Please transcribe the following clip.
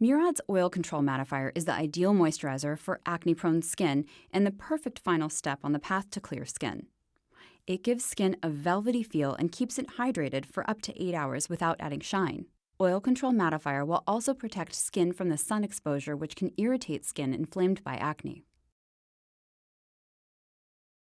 Murad's Oil Control Mattifier is the ideal moisturizer for acne prone skin and the perfect final step on the path to clear skin. It gives skin a velvety feel and keeps it hydrated for up to 8 hours without adding shine. Oil Control Mattifier will also protect skin from the sun exposure, which can irritate skin inflamed by acne.